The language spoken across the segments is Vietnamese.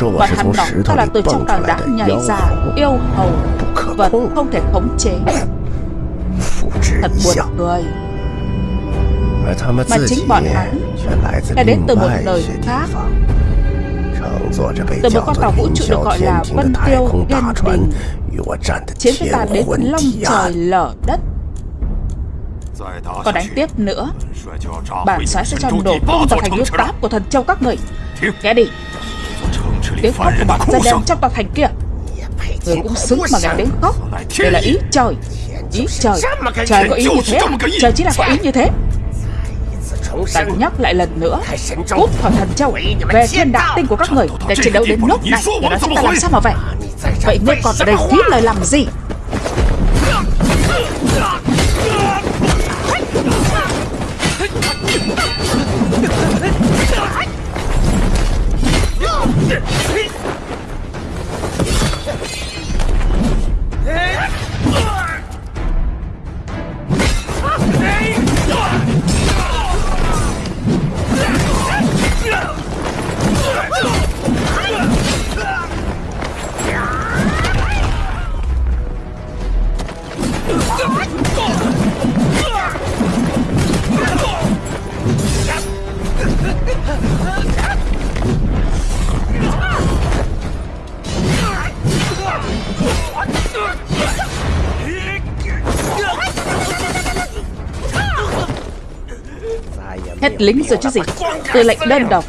Còn hắn ta là từ trong tảng đá nhảy ra Yêu hầu Vật không thể khống chế. Thật buồn cười. Mà chính bọn hắn Đã đến từ một đời khác. Từ một con tàu vũ trụ được gọi là Vân Tiêu Yên Đình Chiến với ta đến long trời lở đất. Còn đánh tiếp nữa. Bản soái sẽ cho nổ tung tòa thành yêu táp của thần châu các người. Nghe đi Tiếng khóc của bọn dân đen trong tòa thành kia. Người cũng xứng mà nghe tiếng khóc Đây là ý trời. Ý trời. Trời có ý như thế Trời chỉ là có ý như thế. Ta nhắc lại lần nữa. Cút khỏi thần châu Về thiên đạo tinh của các người Để chiến đấu đến nước này. Để nói chúng ta làm sao mà về Vậy ngươi còn ở đây phí lời làm gì lính rồi chứ gì Tư lệnh đơn độc.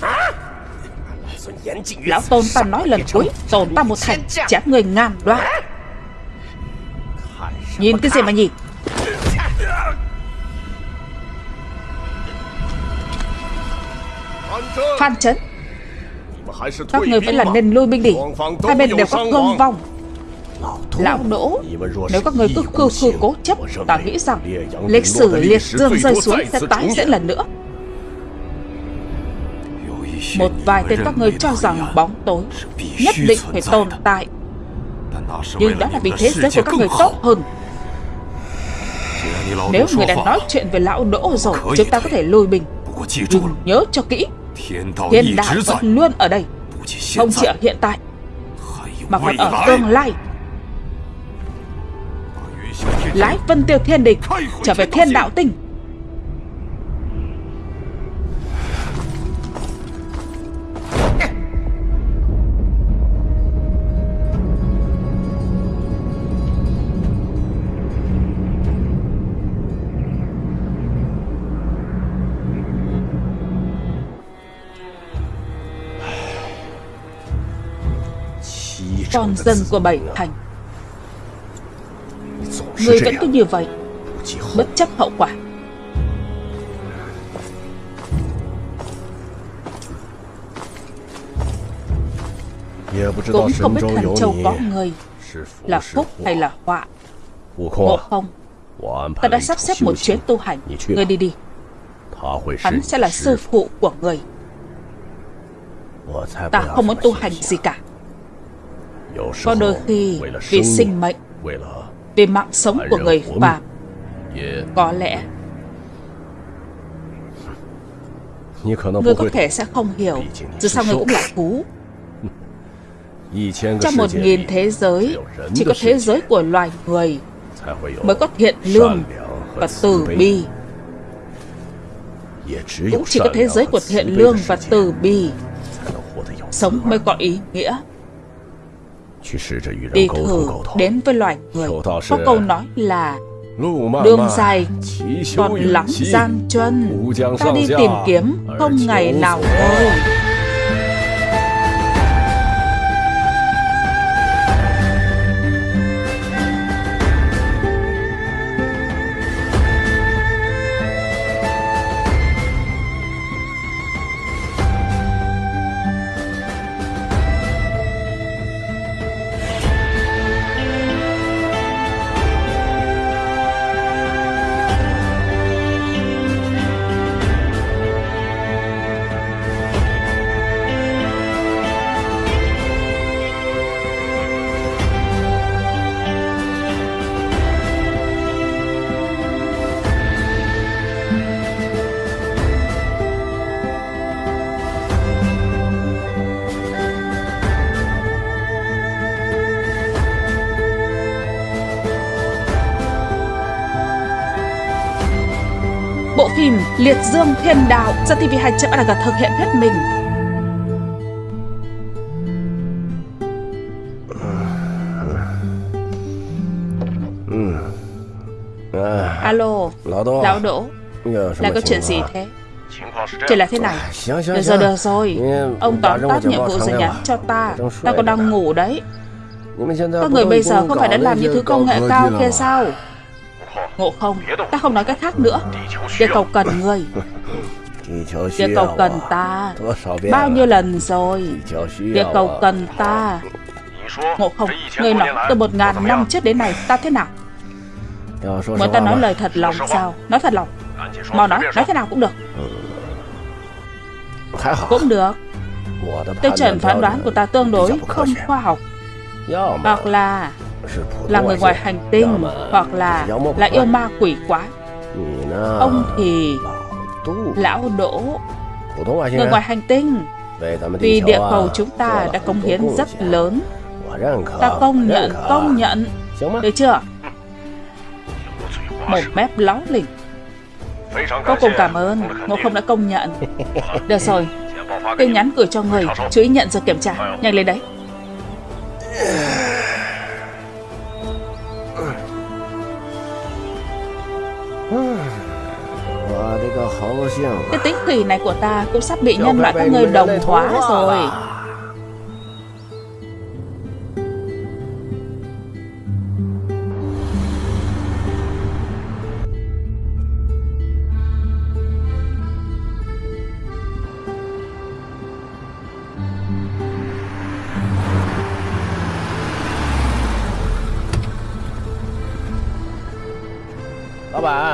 Lão Tôn ta nói lần cuối Tồn ta một thành, chém người ngàn đoạn Nhìn cái gì mà nhìn Phan Trấn Các người vẫn là nên lui binh đi. Hai bên đều có thương vong. Lão Đỗ. Nếu các người cứ khư khư cố chấp, Ta nghĩ rằng Lịch sử liệt dương rơi xuống sẽ tái diễn lần nữa một vài tên các ngươi cho rằng bóng tối, Nhất định phải tồn tại. Nhưng đó là vì thế giới của các người tốt hơn. Nếu người đã nói chuyện về lão đỗ rồi, Chúng ta có thể lùi bình. Nhưng nhớ cho kỹ, Thiên đạo vẫn luôn ở đây, Không chỉ ở hiện tại, Mà còn ở tương lai. Lái vân tiêu thiên địch Trở về thiên đạo tinh. Con dân của bảy thành. Người vẫn cứ như vậy Bất chấp hậu quả. Cũng không biết thần châu có người Là phúc hay là họa? Ngộ không? Ta đã sắp xếp một chuyến tu hành. Người đi đi. Hắn sẽ là sư phụ. của người. Ta không muốn tu hành gì cả có đôi khi vì sinh mệnh, Vì mạng sống của người phạm Có lẽ Ngươi có thể sẽ không hiểu Dù sao ngươi cũng là thú Trong một nghìn thế giới, Chỉ có thế giới của loài người Mới có thiện lương Và từ bi. Cũng chỉ có thế giới của thiện lương và từ bi Sống mới có ý nghĩa. Đi thử đến với loài người. Có câu nói là Đường dài còn lắm gian chân Ta đi tìm kiếm không ngày nào thôi Dương Thiên Đạo do TV2.org thực hiện hết mình. Alo, Lão Đỗ, là có chuyện gì thế? Chỉ là thế này Được rồi, được rồi. Ông tóm tắt nhiệm vụ rồi nhắn cho ta. Ta còn đang ngủ đấy. Các người bây giờ không phải đã làm những thứ công nghệ cao kia sao Ngộ không? Ta không nói cách khác nữa. Địa cầu cần người. Địa cầu cần ta. Bao nhiêu lần rồi? Địa cầu cần ta. Ngộ không? Người nói từ một ngàn năm trước đến nay Ta thế nào? Muốn ta nói lời thật lòng sao? Nói thật lòng. Mau nói Nói thế nào cũng được. Cũng được. Tiêu chuẩn phán đoán của ta tương đối không khoa học. Hoặc là là người ngoài hành tinh Hoặc là là yêu ma quỷ quái. Ông thì Lão Đỗ Người ngoài hành tinh. Vì địa cầu chúng ta đã công hiến rất lớn. Ta công nhận, công nhận. Được chưa? Một mép lóng lỉnh. Vô cùng cảm ơn Ngộ không đã công nhận. Được rồi Tin nhắn gửi cho người Chú ý nhận rồi kiểm tra. Nhanh lên đấy Cái tính kỳ này của ta cũng sắp bị nhân loại các người đồng hóa rồi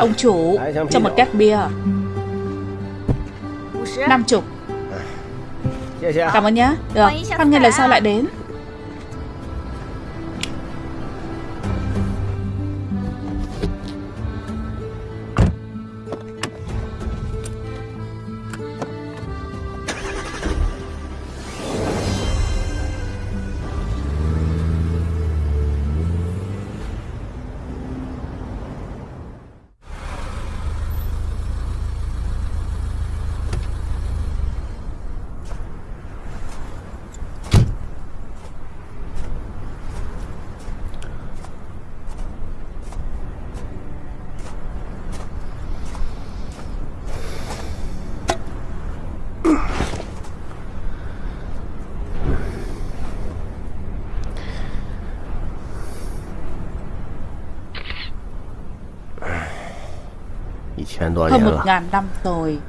Ông chủ Cho một két bia? Năm chục. Cảm ơn nhé Được. Hoan nghênh lần sau lại đến Hơn một ngàn năm rồi.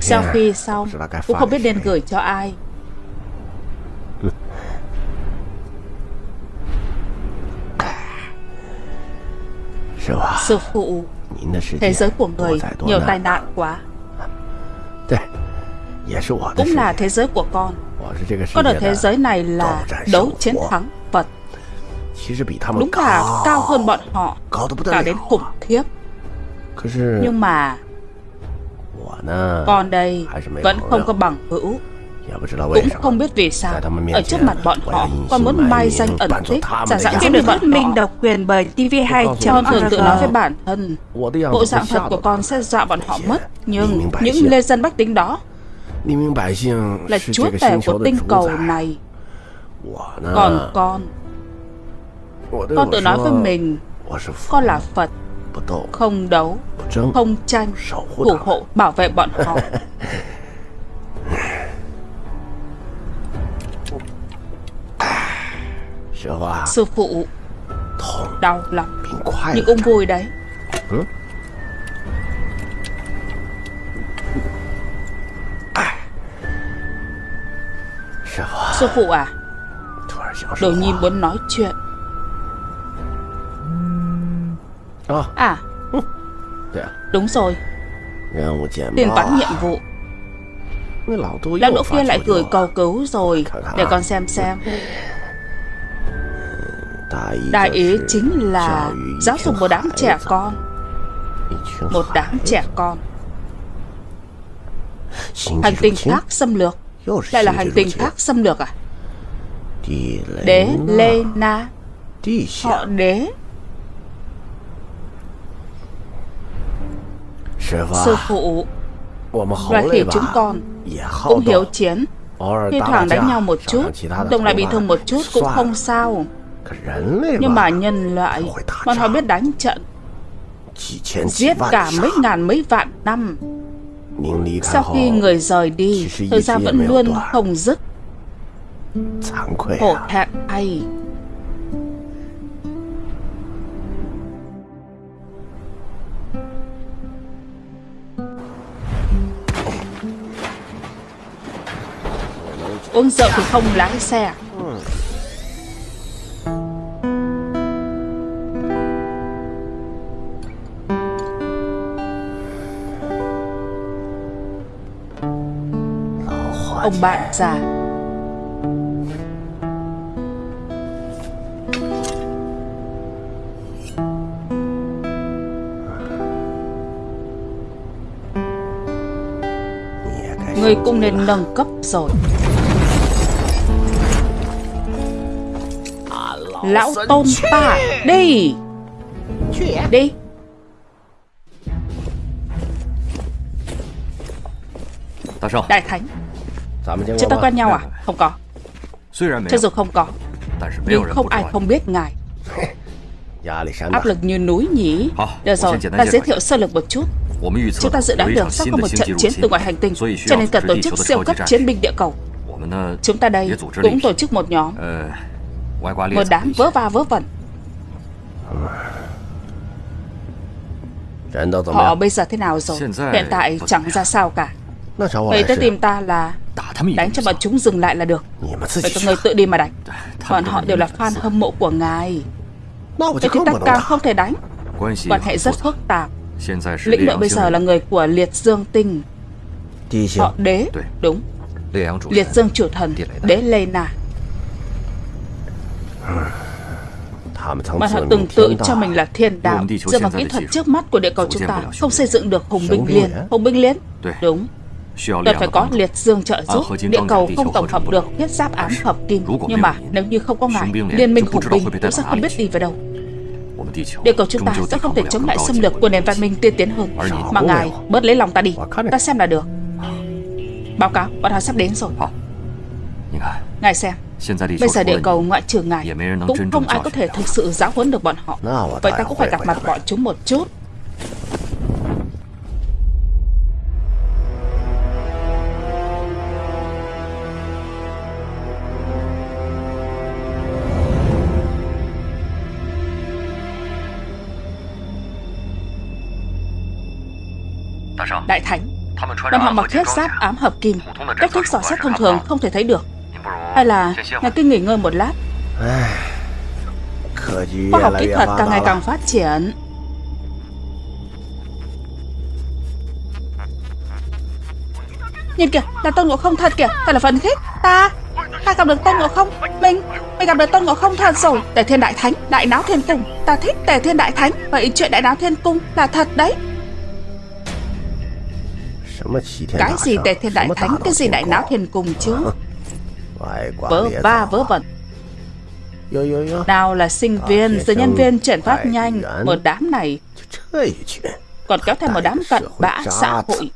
Selfie xong Cũng không biết nên gửi cho ai. Sư phụ Thế giới của người nhiều tai nạn quá. Cũng là thế giới của con. Con ở thế giới này là đấu chiến thắng Phật. Đúng là cao hơn bọn họ Cả đến khủng khiếp nhưng mà Con đây Vẫn không có bằng hữu. cũng không biết vì sao. Ở trước mặt bọn họ Con muốn mai danh ẩn tích. Giả dạng như được thuyết minh độc quyền bởi TV2 Con thường tự nói với bản thân. Bộ dạng thật của con sẽ dọa bọn họ mất. Nhưng những lê dân bách tính đó Là chúa tể của tinh cầu này. Còn con Con tự nói với mình Con là Phật không đấu Không tranh Thủ hộ bảo vệ bọn họ. Sư phụ Đau lắm. Nhưng cũng vui đấy Sư phụ à Đột nhiên muốn nói chuyện À. Đúng rồi. Tiền toán nhiệm vụ. Lão đỗ kia lại gửi cầu cứu rồi. Để con xem xem. Đại ý chính là Giáo dục một đám trẻ con. Một đám trẻ con. Hành tinh khác xâm lược. Lại là hành tinh khác xâm lược à? Đế Lê Na. Họ đế Sư phụ Loài khỉ chúng con Cũng hiếu chiến Thi thoảng đánh nhau một chút Đồng lại bị thương một chút cũng không sao. Nhưng mà nhân loại Bọn họ biết đánh trận. Giết cả mấy ngàn mấy vạn năm. Sau khi người rời đi Thời gian vẫn luôn không dứt. Hổ thẹn thay Uống rượu thì không lái xe à? Ông bạn già. Người cũng nên nâng cấp rồi. Lão tôn ta. Đi. Đi. Đại Thánh. Chúng ta quen nhau à? Không có. Cho dù không? có. Nhưng không ai không biết ngài. Áp lực như núi nhỉ? Được rồi, ta giới thiệu sơ lược một chút. Chúng ta dự đoán được sắp có một trận chiến từ ngoài hành tinh Cho nên cần tổ chức siêu cấp chiến binh địa cầu. Chúng ta đây cũng tổ chức một nhóm một đám vớ va vớ vẩn. Họ bây giờ thế nào rồi? Hiện tại chẳng ra sao cả. Vậy tới tìm ta là Đánh cho bọn chúng dừng lại là được. Vậy các người tự đi mà đánh. Bọn họ đều là fan hâm mộ của ngài. Vậy thì ta càng không thể đánh. Quan hệ rất phức tạp. Lĩnh đội bây giờ là người của Liệt Dương Tinh. Họ đế. Đúng. Liệt Dương chủ thần. Đế Lê Na Bọn họ từng tự cho mình là thiên đạo. Dựa vào kỹ thuật trước mắt của địa cầu chúng ta Không xây dựng được hùng binh liên Hùng binh liên. Đúng. Đợt phải có liệt dương trợ giúp. Địa cầu không tổng hợp được thiết giáp ám hợp kim. Nhưng mà nếu như không có ngài Liên minh hùng binh cũng sẽ không biết đi về đâu. Địa cầu chúng ta sẽ không thể chống lại xâm lược của nền văn minh tiên tiến hơn. Mà ngài bớt lấy lòng ta đi. Ta xem là được. Báo cáo, bọn họ sắp đến rồi. Ngài xem Bây giờ địa cầu ngoại trừ ngài Cũng không ai có thể thực sự giáo huấn được bọn họ. Vậy ta cũng phải gặp mặt bọn chúng một chút? Đại Thánh Bọn họ mặc thiết giáp ám hợp kim. Cách thức dò xét thông thường không thể thấy được hay là ngài cứ nghỉ ngơi một lát? Khoa học kỹ thuật càng ngày càng phát triển. Nhìn kìa, là Tôn Ngộ Không thật kìa Thật là phấn khích. Ta, ta gặp được Tôn Ngộ Không. Mình, mình gặp được Tôn Ngộ Không thật rồi. Tề Thiên Đại Thánh, Đại Náo Thiên Cung. Ta thích Tề Thiên Đại Thánh Vậy chuyện Đại Náo Thiên Cung là thật đấy. Cái gì Tề Thiên Đại Thánh? Cái gì Đại Náo Thiên Cung chứ? Vớ va vớ vẩn. Nào là sinh viên Rồi nhân viên chuyển phát nhanh Một đám này. Còn kéo theo một đám cận bã xã hội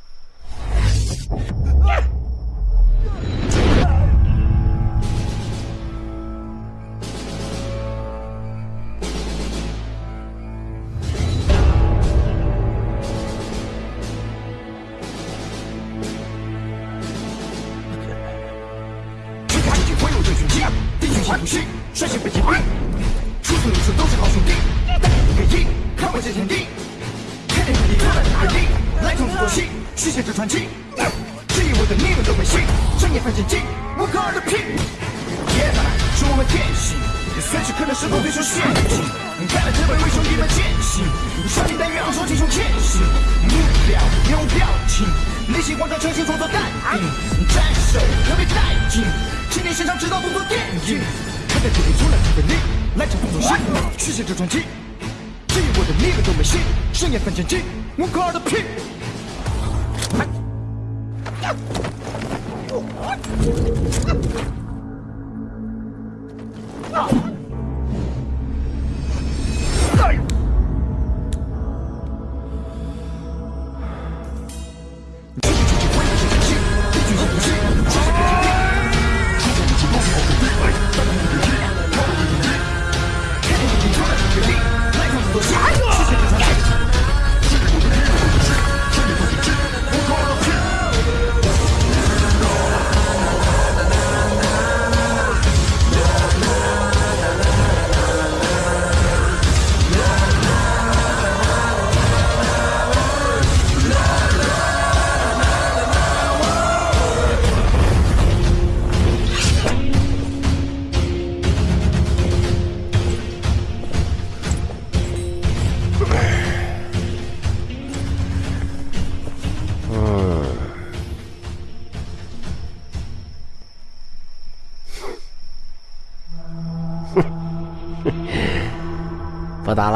情，内心广场诚心创作淡定，战手特别带劲，青年身上指导动作电影，看在这里出来特别力，来场动作戏，续写这传奇，至我的那个都没戏，盛宴反间计，我可的屁。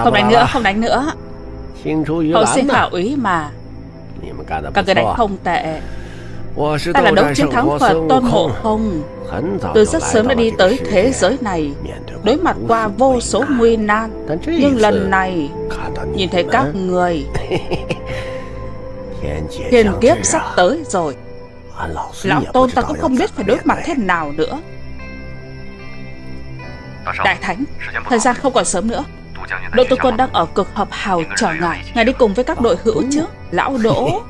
Không đánh nữa, không đánh nữa. Hậu sinh khảo úy mà. Các người đánh không tệ. Ta là đấu chiến thắng Phật Tôn Ngộ Không? Tôi rất sớm đã đi tới thế giới này. Đối mặt qua vô số nguy nan. Nhưng lần này Nhìn thấy các người Thiên kiếp sắp tới rồi. Lão Tôn ta cũng không biết phải đối mặt thế nào nữa. Đại Thánh Thời gian không còn sớm nữa Đội tư quân đang ở cực hợp hào chờ ngài Ngài đi cùng với các đội hữu chứ Lão Đỗ.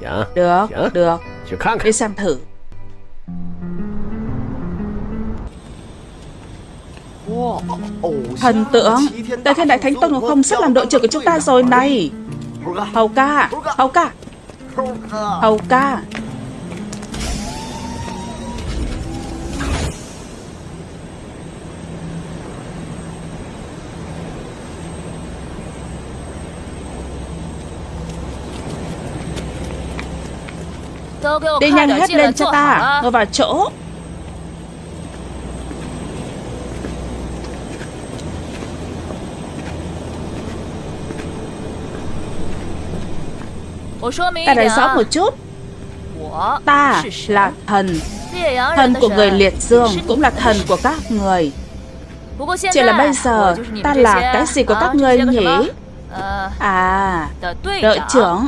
Được, được. Đi xem thử. Thần tượng Đại thiên đại thánh Tôn Ngọc Không sắp làm đội trưởng của chúng ta rồi này. Hầu ca Hầu ca. Hầu ca Đi nhanh hết lên cho ta. Ngồi vào chỗ. Ta nói rõ một chút. Ta là thần. Thần của người liệt dương Cũng là thần của các người. Chỉ là bây giờ Ta là cái gì của các người nhỉ? À Đội trưởng.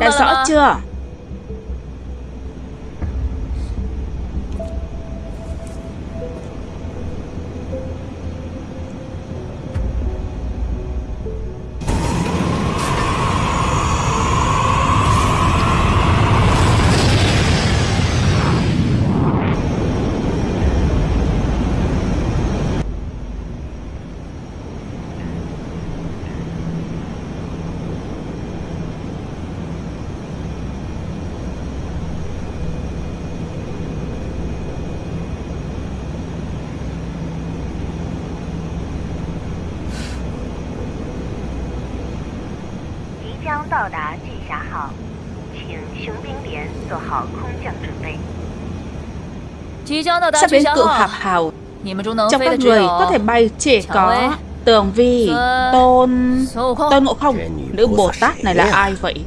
Đã rõ chưa Sắp đến cự hạp hào Trong các người có thể bay chỉ có Tường Vi, Tôn, Tôn Ngộ Không Nữ Bồ Tát này là ai vậy?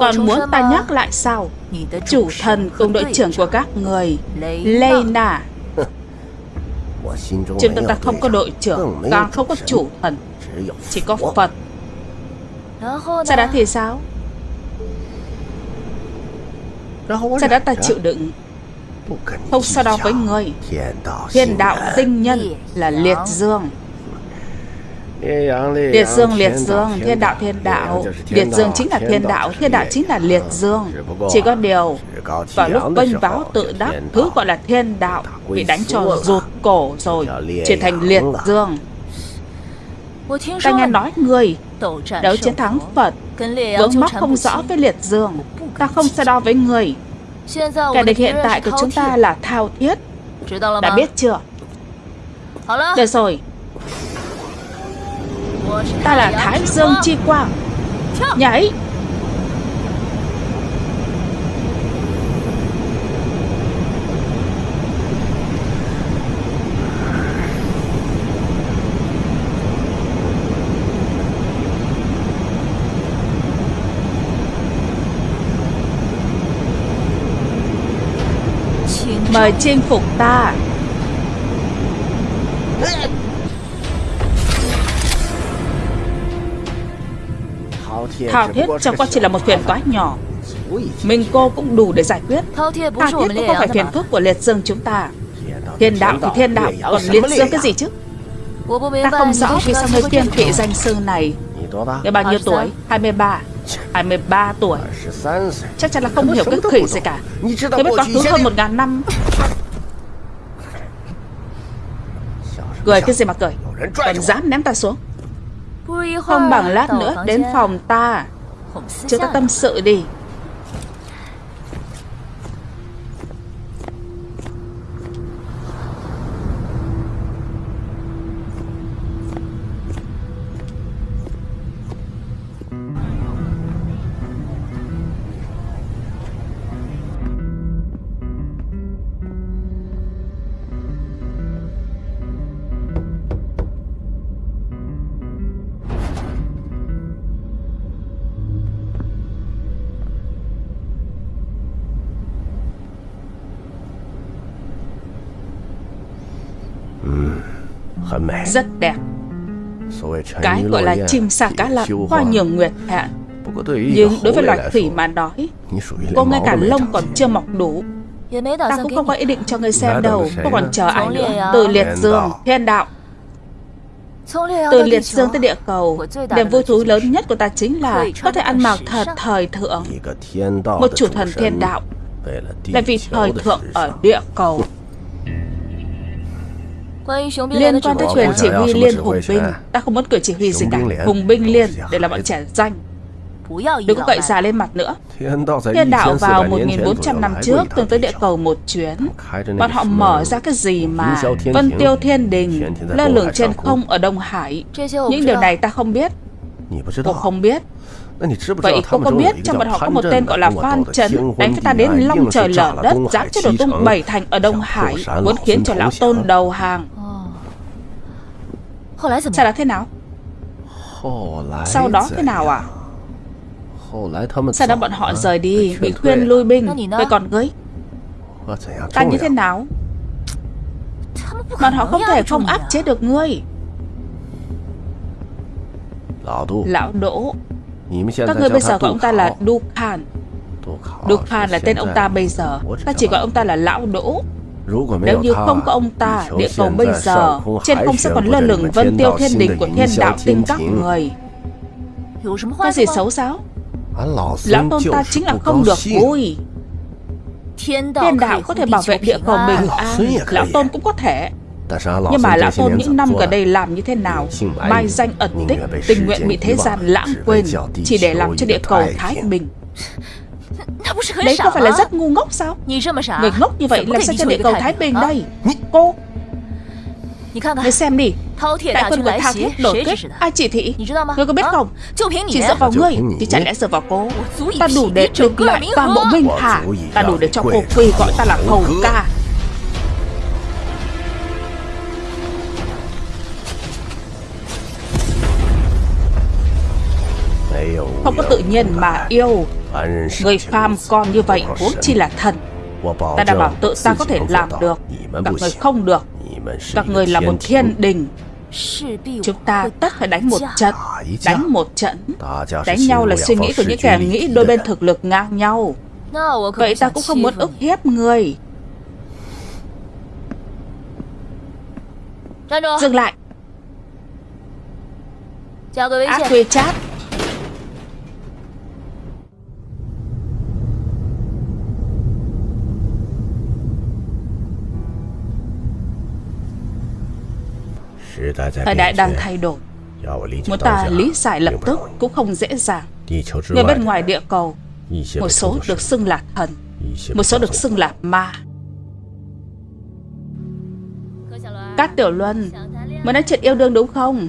Còn muốn ta nhắc lại sao? Chủ thần cùng đội trưởng của các người Lê Na. Trên tâm ta không có đội trưởng Càng không có chủ thần Chỉ có Phật. Sau đó thì sao? Sau đó ta chịu đựng không so đo với người. Thiên đạo tinh nhân là liệt dương. Liệt dương, liệt dương, thiên đạo, thiên đạo. Liệt dương chính là thiên đạo, thiên đạo chính là liệt dương. Chỉ có điều Vào lúc bênh báo tự đắc Thứ gọi là thiên đạo Bị đánh cho rụt cổ rồi Chuyển thành liệt dương. Ta nghe nói người Đấu chiến thắng Phật Vướng mắc không rõ với liệt dương. Ta không so đo với người. Kẻ địch hiện tại của chúng ta là thao thiết. Đã biết chưa? Được rồi. Ta là Thái Dương Chi Quang. Nhảy Mời chinh phục ta. Thao thiết chẳng qua chỉ là một phiền toái nhỏ. Mình cô cũng đủ để giải quyết. Thao thiết cũng không phải phiền phức của liệt dương chúng ta. Thiên đạo thì thiên đạo Còn liệt dương cái gì chứ? Ta không rõ vì sao người kiên kỵ danh sư này. Người bao nhiêu tuổi? 23 23 tuổi. Chắc chắn là không hiểu cái khỉ gì cả. Tôi biết quá khứ hơn một ngàn năm. Cười cái gì mà cười? Còn dám ném ta xuống. Không bằng lát nữa đến phòng ta. Chúng ta tâm sự đi. Rất đẹp. Cái gọi là chim sa cá lặn Hoa nhường nguyệt hạ Nhưng đối với loài khỉ mà nói Cô ngay cả lông còn chưa mọc đủ. Ta cũng không có ý định cho người xem đâu Cô còn chờ ai nữa. Từ liệt dương, thiên đạo. Từ liệt dương tới địa cầu Niềm vui thú lớn nhất của ta chính là Có thể ăn mặc thật thời thượng. Một chủ thần thiên đạo. Là vì thời thượng ở địa cầu Liên quan tới quyền chỉ huy liên hùng binh. Ta không muốn quyền chỉ huy gì cả. Hùng binh liên để làm bọn trẻ danh. Đừng có cậy già lên mặt nữa. Thiên đạo vào 1.400 năm trước từng tới địa cầu một chuyến. Bọn họ mở ra cái gì mà Vân tiêu thiên đình Lơ lửng trên không ở Đông Hải. Những điều này ta không biết. Cô không biết. Vậy cô có biết trong bọn họ có một tên gọi là Phan Trấn Đánh với ta đến long trời lở đất Dám cho đổ tung bảy thành ở Đông Hải Muốn khiến cho lão tôn đầu hàng Sau đó thế nào? Sau đó thế nào à? Sau đó bọn họ rời đi Bị khuyên lui binh Vậy còn ngươi Ta như thế nào? Bọn họ không thể không áp chế được ngươi. Lão Đỗ Các ngươi bây giờ gọi ông ta là Du Khan Du Khan là tên ông ta bây giờ. Ta chỉ gọi ông ta là Lão Đỗ nếu như không có ông ta, địa cầu bây giờ Trên không sẽ còn lơ lửng vân tiêu thiên đình của thiên đạo tinh các người. Có gì xấu sao? Lão tôn ta chính là không được vui. Thiên đạo có thể bảo vệ địa cầu bình an. Lão tôn cũng có thể. Nhưng mà lão tôn những năm gần đây làm như thế nào? Mai danh ẩn tích Tình nguyện bị thế gian lãng quên Chỉ để làm cho địa cầu thái bình Đấy có phải là rất ngu ngốc sao? Người ngốc như vậy làm sao cho địa cầu thái bình đây? Cô. Người xem đi. Đại quân của Thao Thiết đổi kết Ai chỉ thị? Ngươi có biết không? Chỉ dựa vào ngươi Chứ chẳng lẽ dựa vào cô. Ta đủ để được lại toàn bộ Minh Hà Ta đủ để cho cô quỳ gọi ta là hầu ca. Không có tự nhiên mà yêu Người phàm con như vậy huống chi là thần. Ta đảm bảo tự ta có thể làm được. Các người không được. Các người là một thiên đình. Chúng ta tất phải đánh một trận. Đánh một trận. Đánh nhau là suy nghĩ của những kẻ nghĩ đôi bên thực lực ngang nhau. Vậy ta cũng không muốn ức hiếp người. Dừng lại. Ác quy chat Thời đại đang thay đổi. Muốn ta lý giải lập tức cũng không dễ dàng. Người bên ngoài địa cầu Một số được xưng là thần Một số được xưng là ma. Các tiểu luân Muốn nói chuyện yêu đương đúng không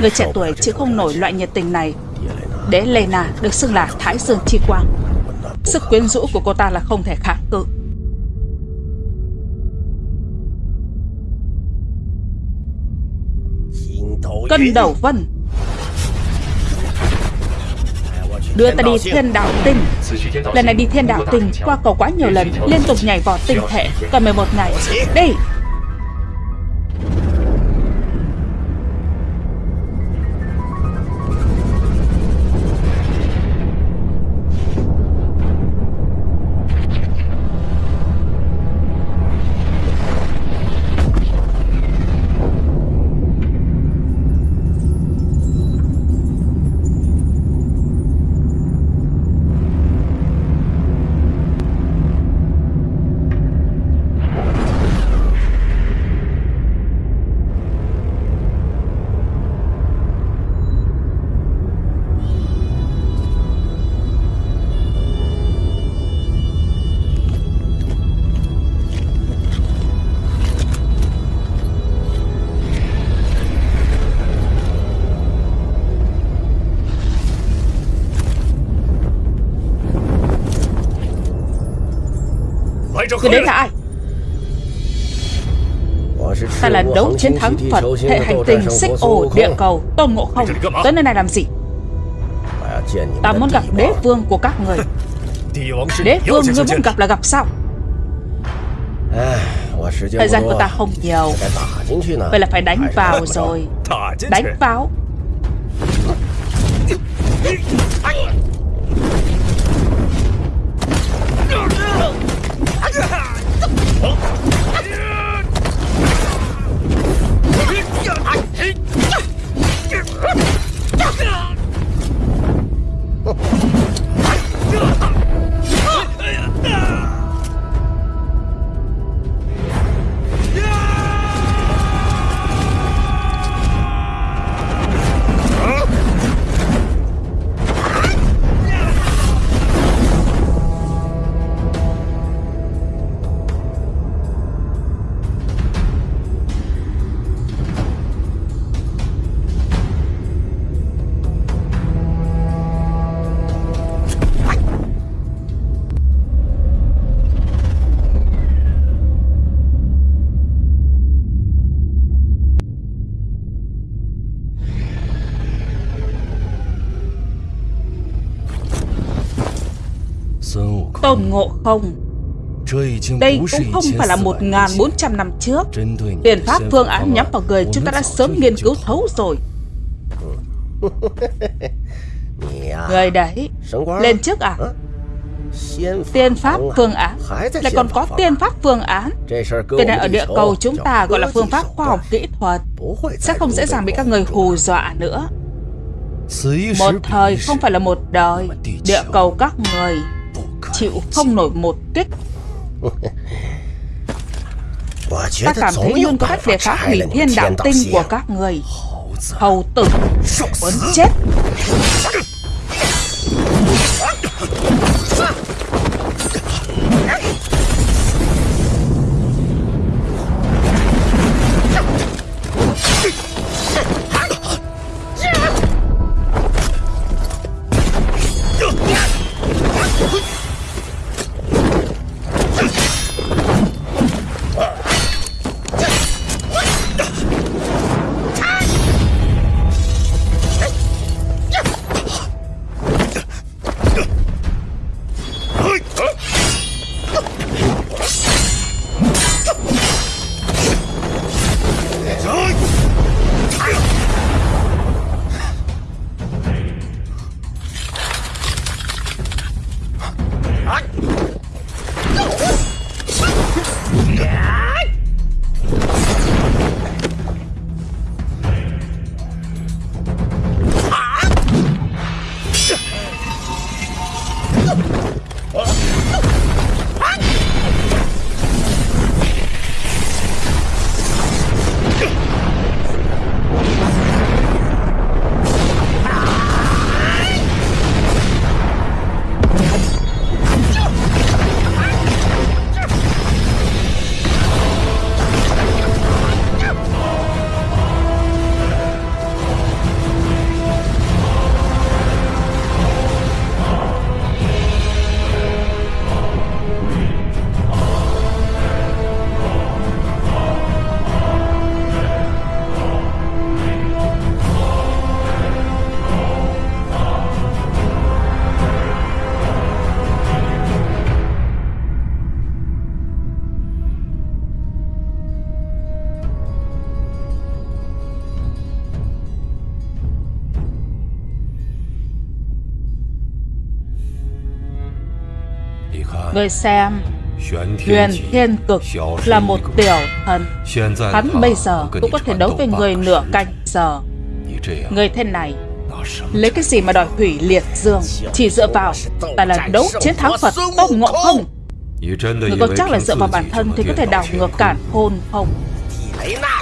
Người trẻ tuổi chịu không nổi loại nhiệt tình này. Đế Lena được xưng là Thái Dương Chi Quang. Sức quyến rũ của cô ta là không thể kháng cự. Cân đầu vân. Đưa ta đi thiên đạo tinh. Lần này đi thiên đạo tinh Qua cầu quá nhiều lần, Liên tục nhảy vọt tinh thể. Còn 11 ngày. Đi Người đến là ai? Ta là đấu chiến thắng Phật Hệ hành tinh xích ô địa cầu Tôn Ngộ Không. Tới nơi này làm gì? Ta muốn gặp đế vương của các người. Đế vương ngươi muốn gặp là gặp sao? Thời gian của ta không nhiều. Vậy là phải đánh vào rồi. Đánh vào Tôn Ngộ Không? Đây cũng không phải là 1.400 năm trước. Tiền pháp phương án nhắm vào người chúng ta đã sớm nghiên cứu thấu rồi. Người đấy Lên trước à? Tiên pháp phương án. Lại còn có tiên pháp phương án. Cái này ở địa cầu chúng ta gọi là phương pháp khoa học kỹ thuật. Sẽ không dễ dàng bị các người hù dọa nữa. Một thời không phải là một đời. Địa cầu các người chịu không nổi một tuyết Ta cảm thấy luôn có cách để phá hủy thiên đạo tinh của các người. Hầu tử Muốn chết. Người xem. Huyền Thiên Cực là một tiểu thần. Hắn bây giờ cũng có thể đấu với người nửa canh giờ. Người thế này, Lấy cái gì mà đòi hủy liệt dương? Chỉ dựa vào Ta là đấu chiến thắng Phật tốc Ngộ Không? Người có chắc là dựa vào bản thân Thì có thể đảo ngược cản hôn không?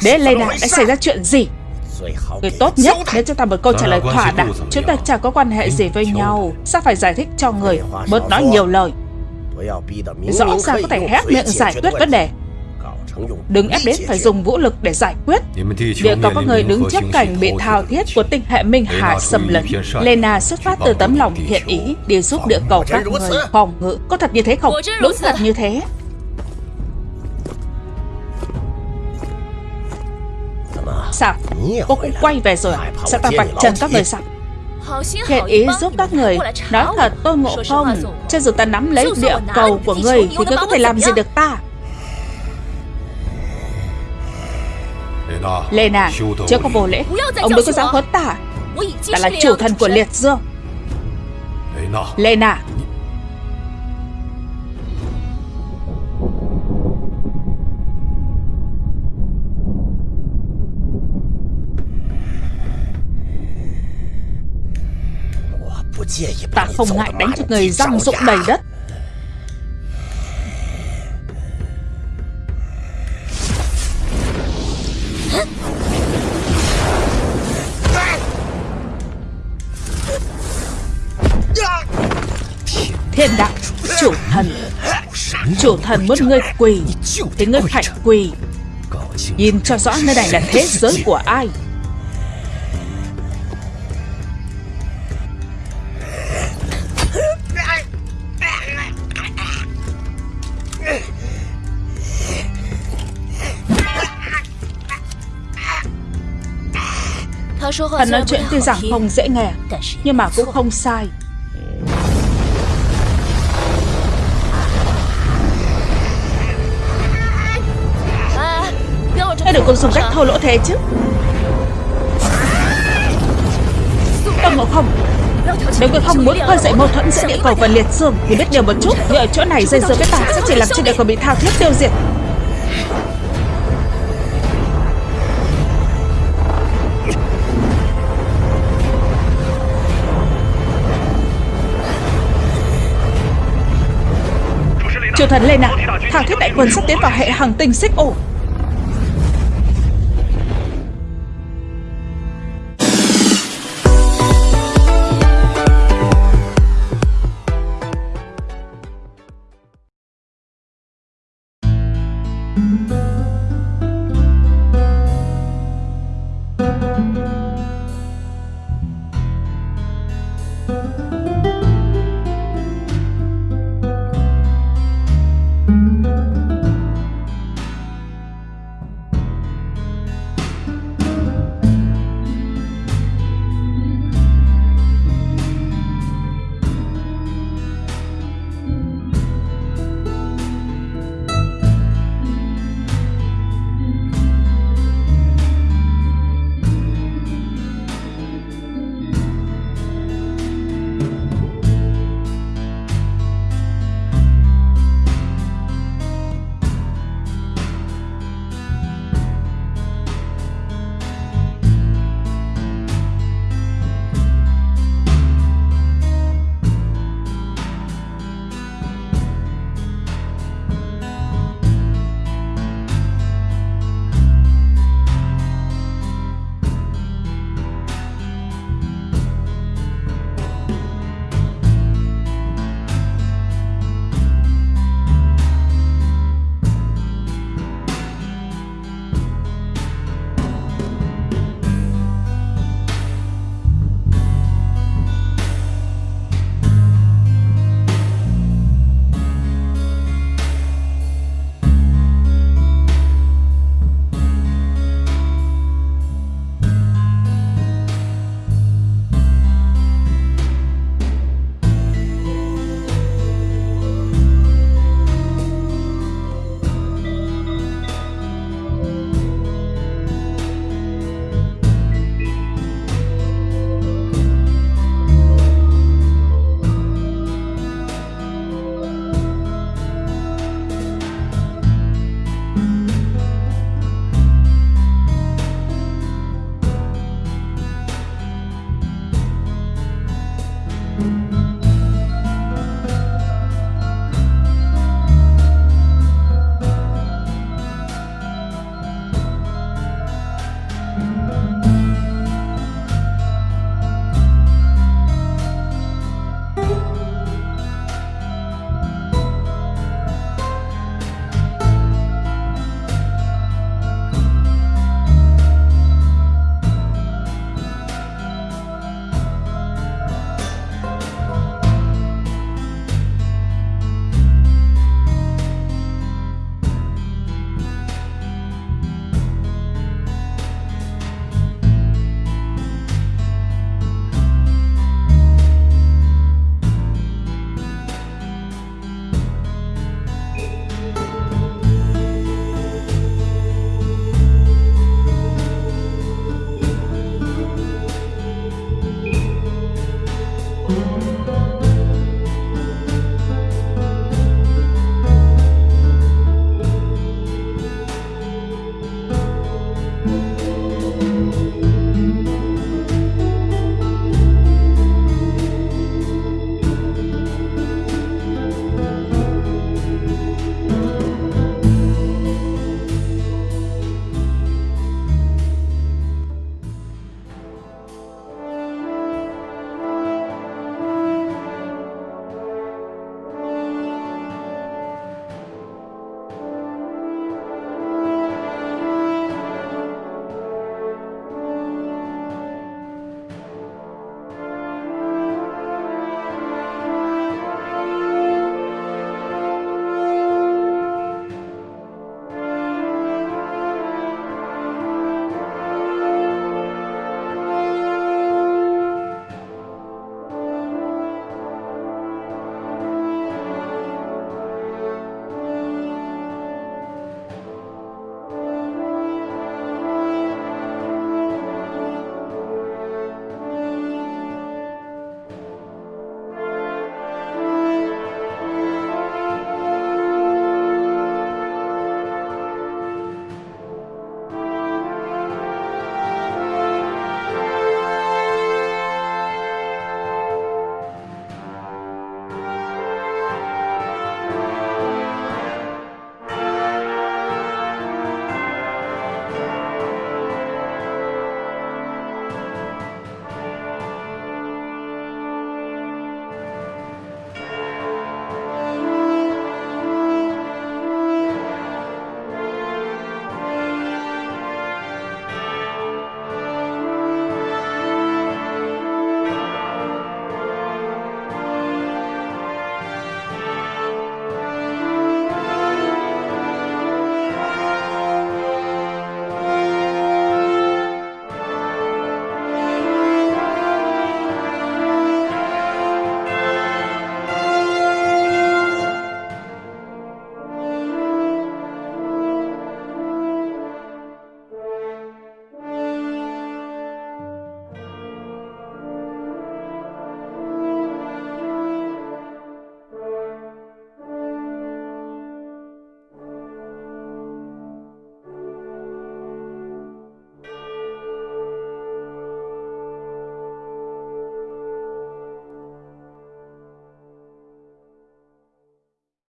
Đế Lê Na đã xảy ra chuyện gì? Người tốt nhất nếu cho ta một câu trả lời thỏa đáng. Chúng ta chẳng có quan hệ gì với nhau. Sao phải giải thích cho người? Bớt nói nhiều lời. Rõ ràng có thể hét miệng giải quyết vấn đề Đừng ép đến phải dùng vũ lực để giải quyết Địa cầu có người đứng trước cảnh bị thao thiết của tinh hệ Minh Hà xâm lấn Lena xuất phát từ tấm lòng thiện ý Đi giúp địa cầu các người phòng ngự Có thật như thế không? Đúng thật như thế Sao? Cô cũng quay về rồi à? Sao ta vạch trần các người sao? Thiện ý giúp các người. Nói thật tôi ngộ không? Cho dù ta nắm lấy địa cầu của người Thì ngươi có thể làm gì được ta? Lena Chưa có vô lễ. Ông đừng có dám huấn ta. Ta là chủ thần của liệt dương. Lena Ta không ngại đánh cho người răng rụng đầy đất. Thiên đạo Chủ thần. Chủ thần muốn ngươi quỳ Thì ngươi phải quỳ. Nhìn cho rõ nơi này là thế giới của ai Hắn nói chuyện tuy rằng không dễ nghe Nhưng mà cũng không sai. Hãy đừng có dùng cách thô lỗ thế chứ? Tôn Ngộ Không. Nếu ngươi không muốn khơi dậy mâu thuẫn giữa địa cầu và liệt dương Thì biết điều một chút. Như ở chỗ này dây dưa với ta Sẽ chỉ làm cho địa cầu bị thao thiết tiêu diệt Triều thần lên ạ. Thảo thiết đại quân sắp tiến vào hệ hành tinh xích ổ.